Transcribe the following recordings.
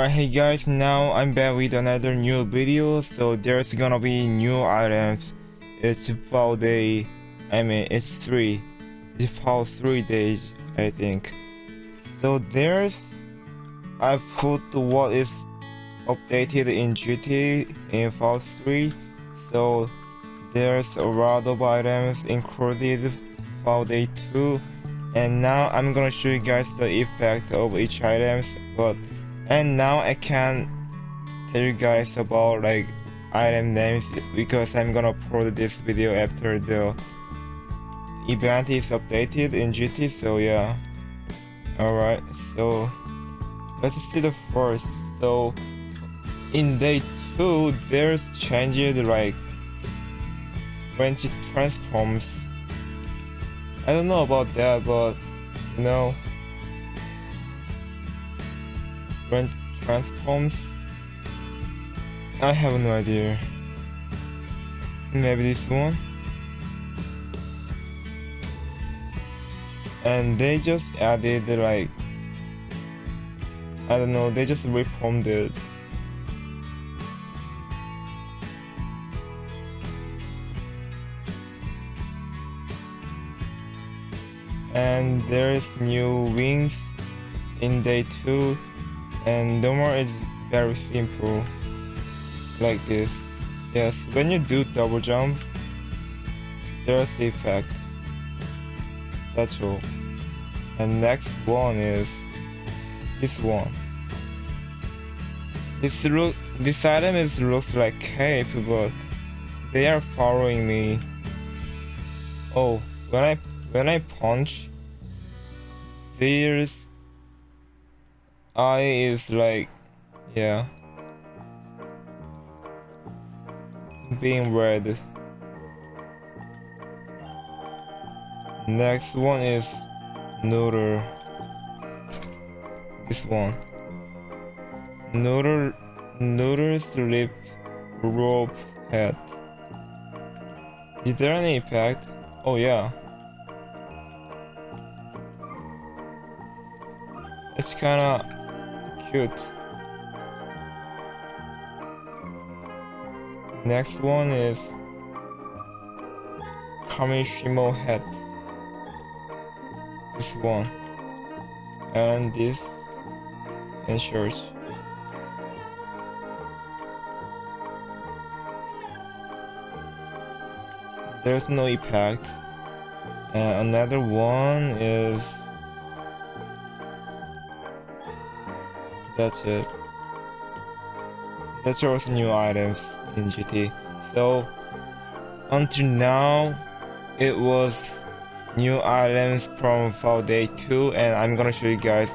Alright, hey guys, now I'm back with another new video. So there's gonna be new items. It's about day, I mean, it's three. It's about three days, I think. So there's, I put what is updated in GT in Fall 3. So there's a lot of items included for day 2. And now I'm gonna show you guys the effect of each items. But and now I can tell you guys about like item names because I'm gonna upload this video after the event is updated in GT so yeah. Alright so let's see the first. So in day 2 there's changes like when it transforms. I don't know about that but you know transforms? I have no idea. Maybe this one? And they just added like I don't know, they just reformed it. And there's new wings in day 2 and the is very simple. Like this. Yes when you do double jump there's the effect. That's all. And next one is this one. This look this item is looks like cape but they are following me. Oh when i when i punch there's eye is like yeah. Being red. Next one is noodle this one. Noodle noodle slip rope head. Is there any impact? Oh yeah. It's kinda cute. Next one is Kamishimo head. This one. And this shorts. There's no impact. And another one is that's it. That's also new items in GT. So until now, it was new items from Fall Day 2 and I'm gonna show you guys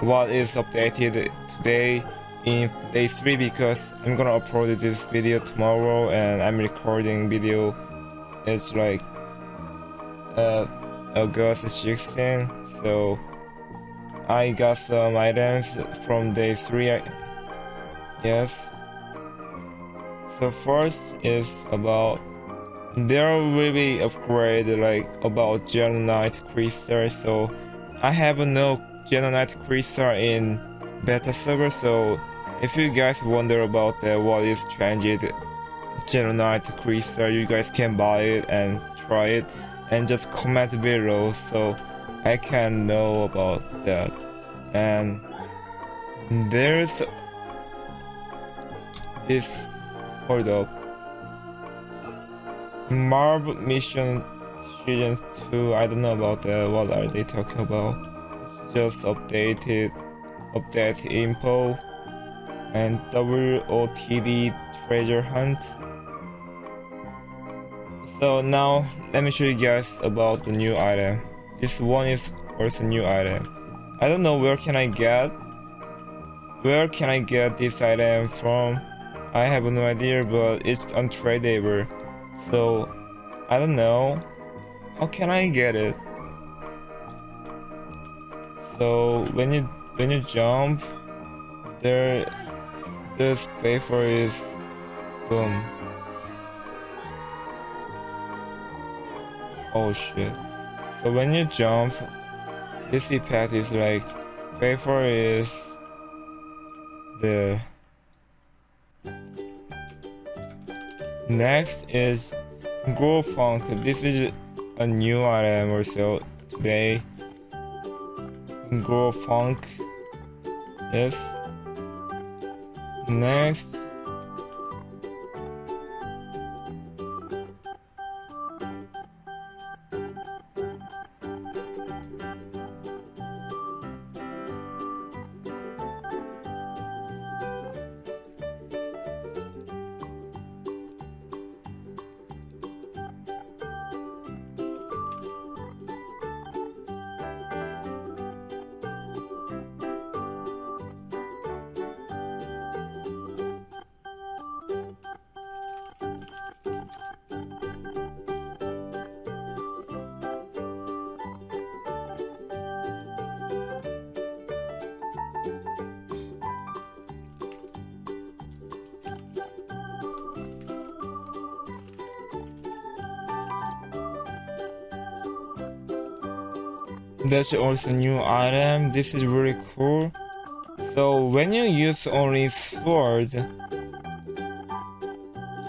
what is updated today in day 3 because I'm gonna upload this video tomorrow and I'm recording video it's like uh, August 16 so I got some items from day 3 I, yes so first is about there will be upgrade like about Knight Crystal so I have no Knight Crystal in beta server so if you guys wonder about that what is changed Knight Crystal you guys can buy it and try it and just comment below. So I can know about that. And there's this hold up. Mission season 2 I don't know about that what are they talking about it's just updated update info and WOTD treasure hunt so now let me show you guys about the new item this one is also new item. I don't know where can I get where can I get this item from? I have no idea but it's untradeable. So I don't know. How can I get it? So when you when you jump there this paper is boom. Oh shit. So when you jump, this impact is like vapor is the Next is Grow Funk. This is a new item also today. Grow Funk. Yes. Next That's also new item. This is really cool. So when you use only sword,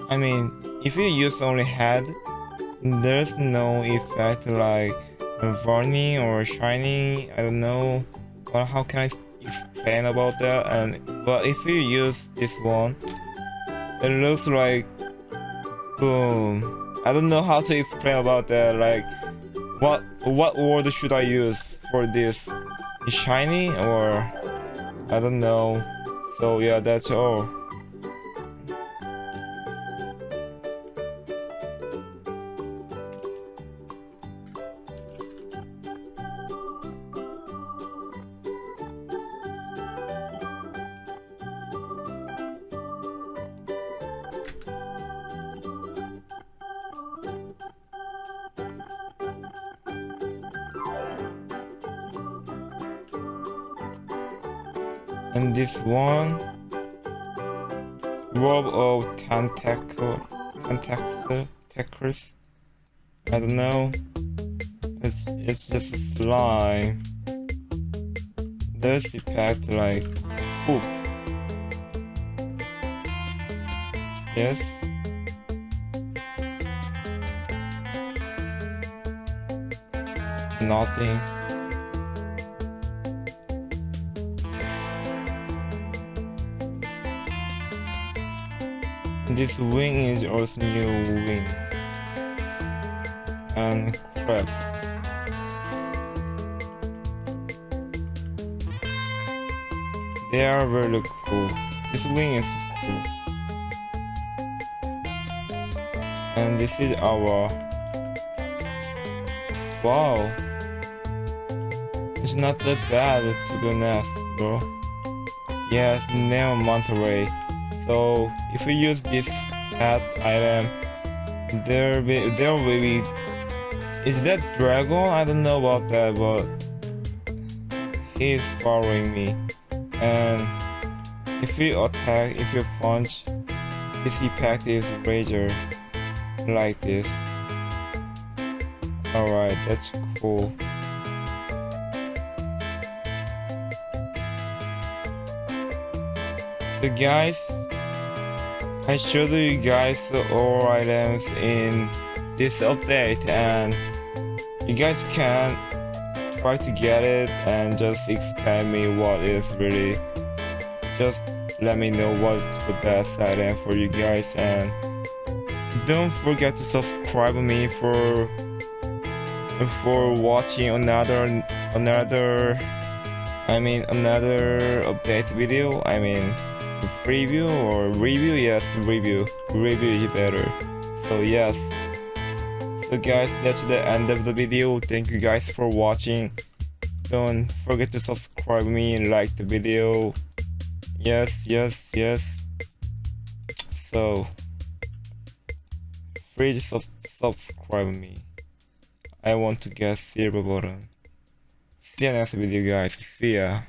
I mean, if you use only head, there's no effect like burning or shining. I don't know. Well, how can I explain about that? And but if you use this one, it looks like boom. I don't know how to explain about that. Like what what word should I use for this? Shiny or I don't know. So yeah, that's all. And this one row of tentacle tentacles I don't know. It's it's just a slime this effect like poop? Yes. Nothing This wing is also new wing. And crap. They are really cool. This wing is cool. And this is our Wow. It's not that bad to be honest, bro. Yes, Neo Monterey. So if we use this cat item, there be there will be is that dragon? I don't know about that, but he's following me. And if we attack, if you punch, this effect is razor like this. Alright, that's cool. So guys, I showed you guys all items in this update and you guys can try to get it and just explain me what is really just let me know what's the best item for you guys and don't forget to subscribe me for for watching another another I mean another update video I mean preview or review? Yes review. Review is better. So yes. So guys that's the end of the video. Thank you guys for watching. Don't forget to subscribe me and like the video. Yes yes yes. So please sub subscribe me. I want to get silver button. See you next video guys. See ya